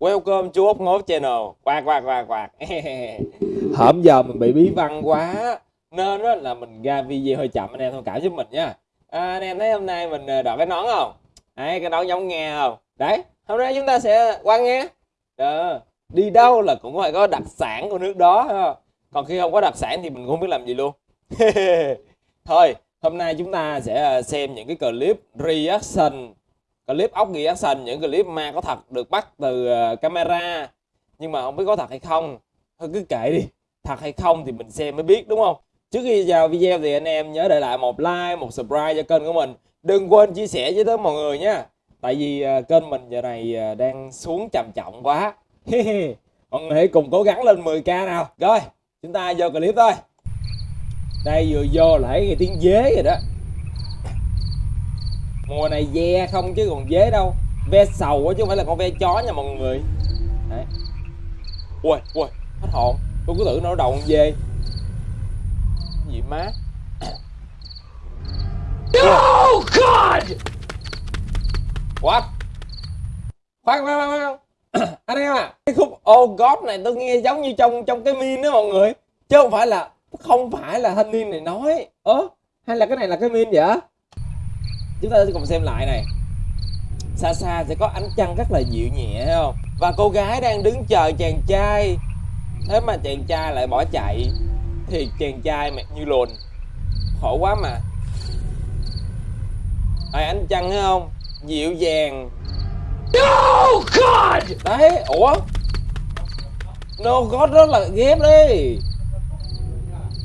Welcome chú ốc Ngố Channel Quạt quạt quạt quạt Hôm giờ mình bị bí văn quá Nên đó là mình ra video hơi chậm anh em thông cảm giúp mình nha à, Anh em thấy hôm nay mình ờ, đọc cái nón không? Đấy cái nón giống nghe không? Đấy hôm nay chúng ta sẽ qua nghe Đó. Đi đâu là cũng phải có đặc sản của nước đó ha. Còn khi không có đặc sản thì mình không biết làm gì luôn Thôi hôm nay chúng ta sẽ ờ, xem những cái clip reaction clip ốc reaction những clip ma có thật được bắt từ ờ, camera. Nhưng mà không biết có thật hay không. Thôi cứ kệ đi, thật hay không thì mình xem mới biết, đúng không? Trước khi vào video thì anh em nhớ để lại một like, một subscribe cho kênh của mình. Đừng quên chia sẻ với tới mọi người nhé tại vì ờ, kênh mình giờ này ờ, đang xuống trầm trọng quá. Mọi người hãy cùng cố gắng lên 10k nào. Rồi, chúng ta vô clip thôi. Đây vừa vô là thấy cái tiếng dế rồi đó mùa này ve không chứ còn dế đâu. Ve sầu chứ không phải là con ve chó nha mọi người. Đấy. Ui ui hết hồn. Tôi cứ tưởng nó đầu con dê. Gì má? No, God! what? Khoan khoan khoan anh em à cái khúc oh god này tôi nghe giống như trong trong cái min đó mọi người. Chứ không phải là không phải là thanh niên này nói. Ớ hay là cái này là cái min vậy chúng ta sẽ cùng xem lại này. Xa xa sẽ có ánh trăng rất là dịu nhẹ thấy không? Và cô gái đang đứng chờ chàng trai. Thế mà chàng trai lại bỏ chạy thì chàng trai mệt như lùn khổ quá mà. Ai ánh trăng thấy không? Dịu dàng. No, God! đấy ủa? No god đó là ghép đi.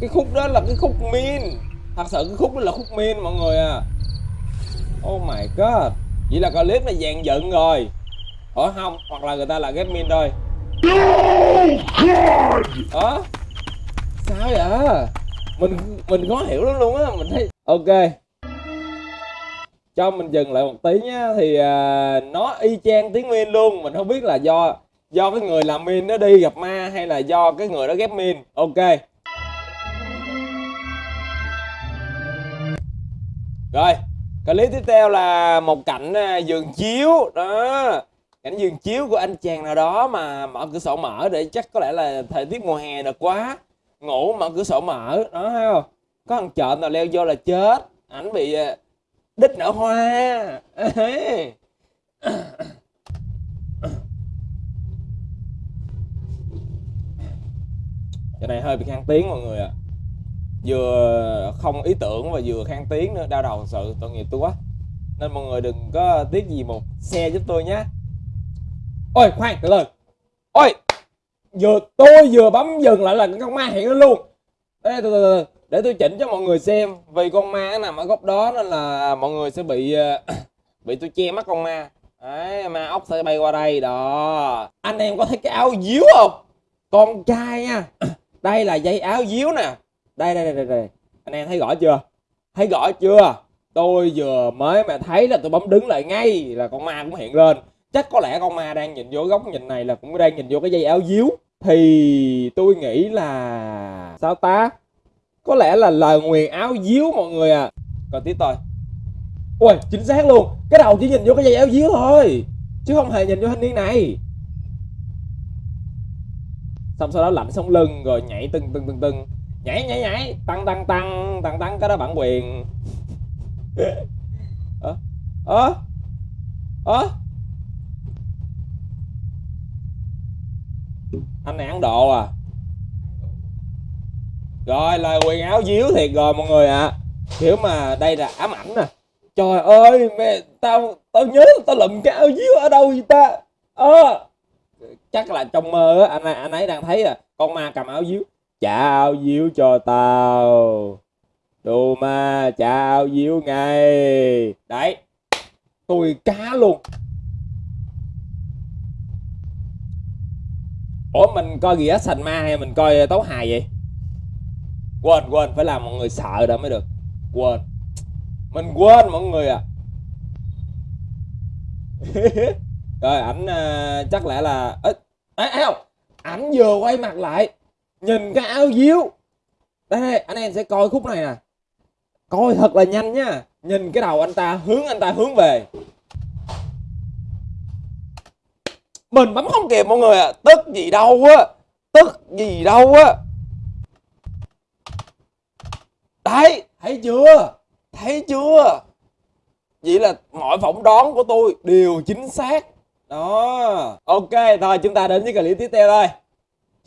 Cái khúc đó là cái khúc min. Thật sự cái khúc đó là khúc min mọi người à Oh my god. Vậy là clip này dàn dựng rồi. Ủa không Hoặc là người ta là ghép min thôi Ủa? Sao vậy? Mình mình khó hiểu lắm luôn á. Mình thấy Ok. Cho mình dừng lại một tí nhá. Thì à, nó y chang tiếng min luôn. Mình không biết là do Do cái người làm min nó đi gặp ma Hay là do cái người đó ghép min. Ok. Rồi clip tiếp theo là một cảnh à, giường chiếu. Đó, cảnh giường chiếu của anh chàng nào đó mà mở cửa sổ mở để chắc có lẽ là thời tiết mùa hè được quá. Ngủ mở cửa sổ mở, đó, thấy không? Có thằng trộm nào leo vô là chết. Ảnh bị à, đít nở hoa. Cái này hơi bị khang tiếng mọi người ạ. à vừa không ý tưởng và vừa khang tiếng nữa đau đầu thật sự tội nghiệp tôi quá. Nên mọi người đừng có tiếc gì một xe giúp tôi nhé. Ôi khoan từ từ ôi vừa tôi vừa bấm dừng lại là con ma hiện lên luôn. Ê, từ, từ, từ, để tôi chỉnh cho mọi người xem vì con ma nằm ở góc đó nên là mọi người sẽ bị ờ, bị tôi che mắt con ma. Đấy ma ốc sẽ bay qua đây đó. Anh em có thấy cái áo díu không? Con trai nha. Đây là dây áo díu nè đây đây đây đây anh em thấy rõ chưa? Thấy rõ chưa? Tôi vừa mới mà thấy là tôi bấm đứng lại ngay là con ma cũng hiện lên. Chắc có lẽ con ma đang nhìn vô góc nhìn này là cũng đang nhìn vô cái dây áo díu. Thì tôi nghĩ là sao ta? Có lẽ là lời nguyền áo díu mọi người à còn tiếp thôi. Ui chính xác luôn. Cái đầu chỉ nhìn vô cái dây áo díu thôi, chứ không hề nhìn vô thanh niên này. Xong sau đó lạnh sống lưng rồi nhảy từng từng từng từng nhảy nhảy nhảy. Tăng tăng tăng. Tăng tăng cái đó bản quyền. Ơ ơ ơ. Anh này ăn độ à? Rồi lời quyền áo díu thiệt rồi mọi người ạ. À. kiểu mà đây là ám ảnh nè trời ơi mẹ tao tao nhớ tao lụm cái áo díu ở đâu vậy ta? Ơ à, chắc là trong mơ á anh anh ấy đang thấy à con ma cầm áo díu chào díu cho tao đồ ma chào díu ngay đấy tôi cá luôn. Ủa mình coi gì á sành ma hay mình coi tấu hài vậy? Quên quên phải làm mọi người sợ đã mới được. Quên. Mình quên mọi người à. Rồi ảnh uh, chắc lẽ là ít ấy không. Ảnh vừa quay mặt lại nhìn cái áo díu. Đây, anh em sẽ coi khúc này nè. Coi thật là nhanh nha. Nhìn cái đầu anh ta hướng anh ta hướng về. Mình bấm không kịp mọi người à tức gì đâu á. Tức gì đâu á. Đấy thấy chưa? Thấy chưa? Vậy là mọi phỏng đoán của tôi đều chính xác. Đó. Ok thôi chúng ta đến với clip tiếp theo thôi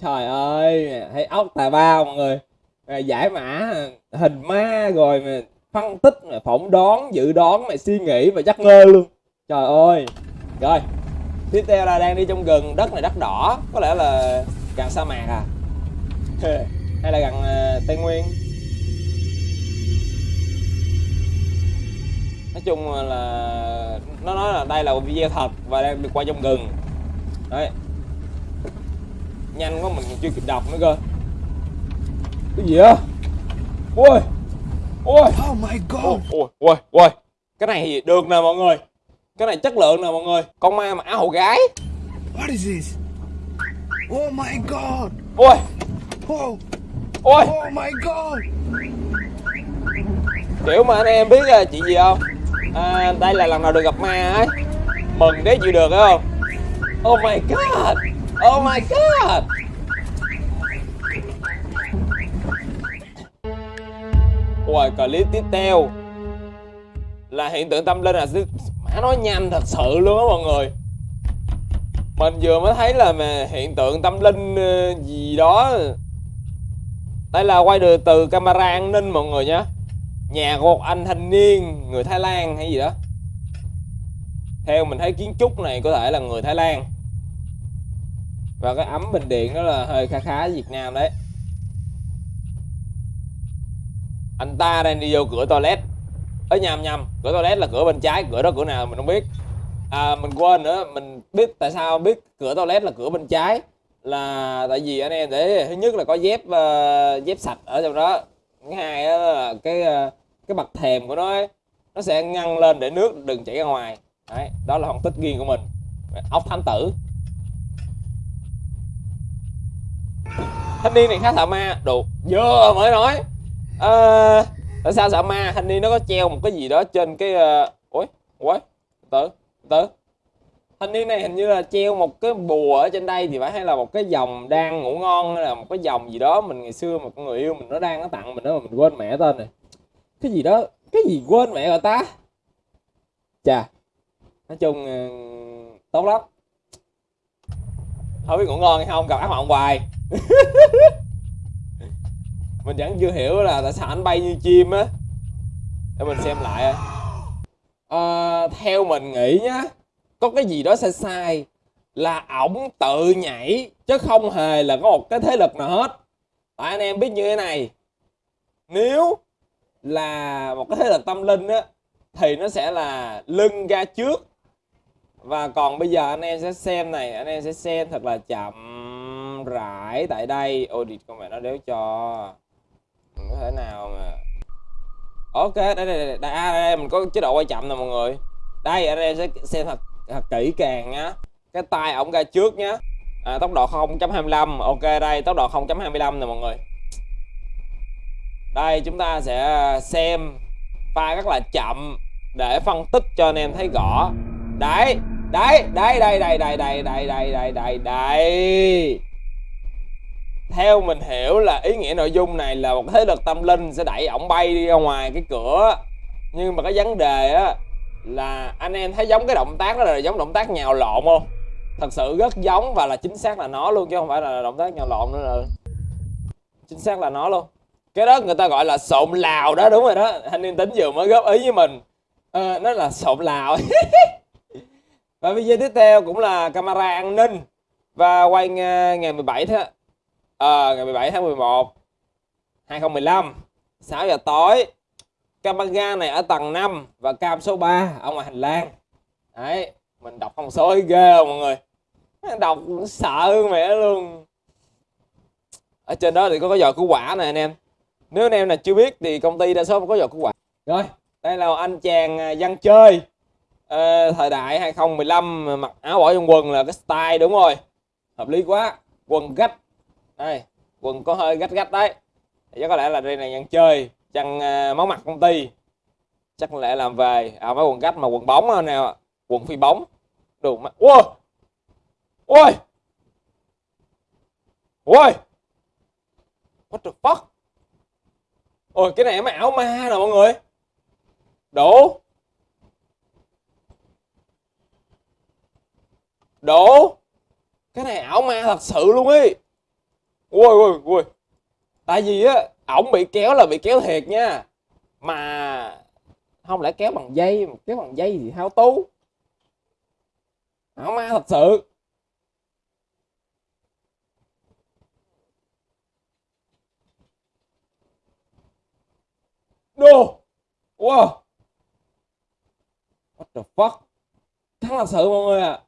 trời ơi thấy ốc tà bao mọi người. Rồi giải mã hình ma rồi mà phân tích mà phỏng đoán dự đoán mà suy nghĩ và chắc ngơ luôn. Trời ơi. Rồi tiếp theo là đang đi trong rừng đất này đất đỏ. Có lẽ là gần sa mạc à? Hay là gần uh, tây nguyên? Nói chung là nó nói là đây là video thật và đang được quay trong rừng. Đấy nhanh quá mình chưa kịp đọc nữa cơ. Cái gì á ôi ôi. Oh my god! ôi ôi ôi ôi. Cái này thì được nè mọi người. Cái này chất lượng nè mọi người. Con ma mặc áo hậu gái. What is this? Oh my god! ôi. Oh! ôi. Oh my god! kiểu mà anh em biết là chuyện gì không? À, đây là lần đầu được gặp ma ấy. Mừng đấy chịu được phải không? Oh my god oh my god! Rồi clip tiếp theo. Là hiện tượng tâm linh là má nói nhanh thật sự luôn á mọi người. Mình vừa mới thấy là mà hiện tượng tâm linh ờ, gì đó. Đây là quay được từ camera an ninh mọi người nhé nhà của một anh thanh niên, người Thái Lan hay gì đó. Theo mình thấy kiến trúc này có thể là người Thái Lan và cái ấm bình điện đó là hơi khá khá Việt Nam đấy. Anh ta đang đi vô cửa toilet. Ở nhầm nhầm. Cửa toilet là cửa bên trái cửa đó cửa nào mình không biết. À mình quên nữa mình biết tại sao biết cửa toilet là cửa bên trái là tại vì anh em để thứ nhất là có dép uh, dép sạch ở trong đó. Thứ hai là cái uh, cái bậc thềm của nó ấy, nó sẽ ngăn lên để nước đừng chảy ra ngoài. Đấy đó là phân tích riêng của mình. Ốc thám tử. Thanh niên này khá sợ ma. Đồ vừa mới nói. À, tại sao sợ ma? Thanh niên nó có treo một cái gì đó trên cái uh... ủa ủa tử từ. Thanh niên này hình như là treo một cái bùa ở trên đây thì phải hay là một cái dòng đang ngủ ngon hay là một cái dòng gì đó mình ngày xưa một người yêu mình nó đang nó tặng mình đó mà mình quên mẹ tên này. Cái gì đó cái gì quên mẹ rồi ta? Chà nói chung ờ, tốt lắm. Không biết ngủ ngon hay không gặp ác mộng hoài. mình vẫn chưa hiểu là tại sao anh bay như chim á. Để mình xem lại à, theo mình nghĩ nhá có cái gì đó sai sai là ổng tự nhảy chứ không hề là có một cái thế lực nào hết. Tại anh em biết như thế này nếu là một cái thế lực tâm linh á thì nó sẽ là lưng ra trước. Và còn bây giờ anh em sẽ xem này anh em sẽ xem thật là chậm rãi tại đây audit con mẹ nó đéo cho Mình có thể nào mà ok đây đây đây, đây, đây, à, đây mình có chế độ quay chậm nè mọi người đây anh em sẽ xem thật, thật kỹ càng nhá cái tay ổng ra trước nhá à, tốc độ 0.25 ok đây tốc độ 0.25 nè mọi người đây chúng ta sẽ xem pha rất là chậm để phân tích cho anh em thấy rõ đấy đấy đấy đây đây đây đây đây đây đây đây đây theo mình hiểu là ý nghĩa nội dung này là một thế lực tâm linh sẽ đẩy ổng bay đi ra ngoài cái cửa. Nhưng mà cái vấn đề á là anh em thấy giống cái động tác đó là giống động tác nhào lộn không? Thật sự rất giống và là chính xác là nó luôn chứ không phải là động tác nhào lộn nữa là chính xác là nó luôn. Cái đó người ta gọi là sộn lào đó đúng rồi đó. Anh niên tính vừa mới góp ý với mình. À, nó là sộn lào. Và video tiếp theo cũng là camera an ninh. Và quay ờ, ngày 17 thế à, ngày 17 tháng 11 2015 6 giờ tối. Camera này ở tầng 5 và cam số 3 ở ngoài hành lang. Đấy mình đọc con số ghê không mọi người? Đọc sợ mẹ luôn. Ở trên đó thì có cái giò cứu quả này anh em. Nếu anh em nào chưa biết thì công ty đa số có giò cứu quả rồi đây là anh chàng à, dân chơi. Ờ, thời đại 2015 mặc áo bỏ trong quần là cái style đúng rồi. Hợp lý quá. Quần gách đây quần có hơi gách gách đấy. Thì chắc có lẽ là đây này nhân chơi chăn uh, máu mặt công ty. Chắc lẽ làm về à mấy quần gách mà quần bóng nè quần phi bóng. Đồ mà ôi ôi ôi what the fuck? Ôi cái này mới ảo ma nè mọi người. Đủ đủ cái này ảo ma thật sự luôn ấy ui ui ui. Tại vì á, ổng bị kéo là bị kéo thiệt nha. Mà không lẽ kéo bằng dây, kéo bằng dây thì hao tú ảo ma thật sự. Đô Wow. What the fuck? Thắng thật sự mọi người à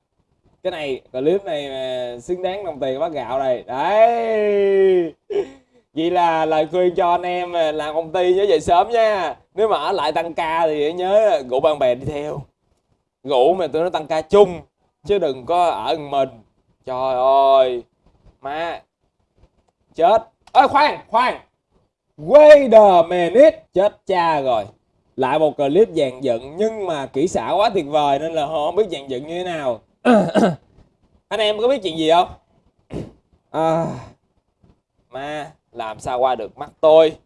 cái này clip này mà xứng đáng đồng tiền bát gạo này. Đấy. Vậy là lời khuyên cho anh em làm công ty nhớ dậy sớm nha. Nếu mà ở lại tăng ca thì nhớ rủ bạn bè đi theo. Rủ mà tụi nó tăng ca chung, Chứ đừng có ở mình. Trời ơi. Má. Chết. Ơi khoan khoan. Wait the minute. Chết cha rồi. Lại một clip dàn dựng Nhưng mà kỹ xảo quá tuyệt vời Nên là họ không biết dàn dựng như thế nào. Anh em có biết chuyện gì không? À, Mà Làm sao qua được mắt tôi?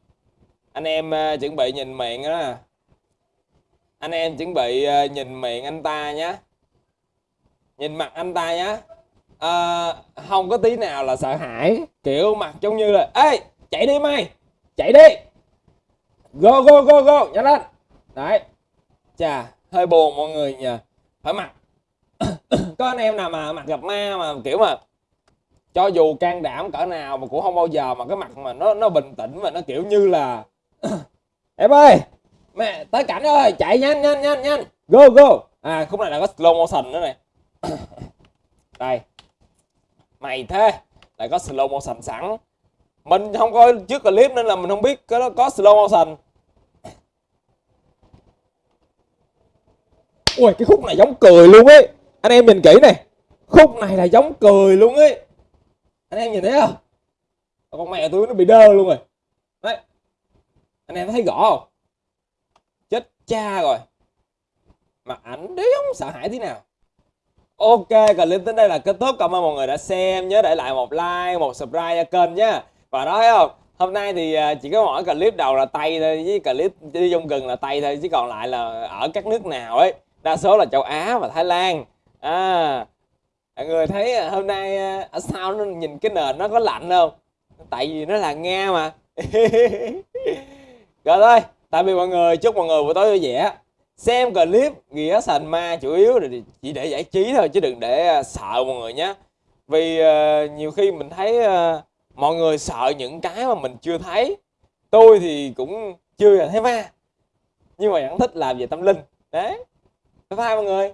Anh em uh, chuẩn bị nhìn miệng đó Anh em chuẩn bị uh, nhìn miệng anh ta nhé Nhìn mặt anh ta nhé à, Không có tí nào là sợ hãi. Kiểu mặt giống như là Ê chạy đi mày chạy đi. Go go go go nhanh lên. Đấy. Chà hơi buồn mọi người nhờ. Phải mặt có anh em nào mà mặt gặp ma mà kiểu mà cho dù can đảm cỡ nào mà cũng không bao giờ mà cái mặt mà nó nó bình tĩnh mà nó kiểu như là em ơi! Mẹ, tới cảnh ơi chạy nhanh nhanh nhanh nhanh. Go go. À khúc này là có slow motion nữa này đây. Mày thế, lại có slow motion sẵn. Mình không coi trước clip nên là mình không biết cái đó có slow motion. Ui, cái khúc này giống cười luôn ấy anh em nhìn kỹ này khúc này là giống cười luôn ấy. Anh em nhìn thấy không? Con mẹ tôi nó bị đơ luôn rồi. Đấy. Anh em thấy rõ không? Chết cha rồi. Mà ảnh đéo sợ hãi thế nào. Ok, clip đến đây là kết thúc. Cảm ơn mọi người đã xem nhớ để lại một like, một subscribe cho kênh nhé và đó thấy không? Hôm nay thì à, chỉ có mỗi clip đầu là tay thôi, với clip đi trong gừng là tay thôi, chứ còn lại là ở các nước nào ấy. Đa số là châu Á và Thái Lan à mọi người thấy à, hôm nay à, ở sau nó nhìn cái nền nó có lạnh không? Tại vì nó là Nga mà. Rồi thôi tạm biệt mọi người chúc mọi người buổi tối vui vẻ. Xem clip nghĩa sành ma chủ yếu là chỉ để giải trí thôi chứ đừng để à, sợ mọi người nhé vì uh, nhiều khi mình thấy uh, mọi người sợ những cái mà mình chưa thấy. Tôi thì cũng chưa thấy ma. Nhưng mà vẫn thích làm về tâm linh. Đấy. Bye bye mọi người.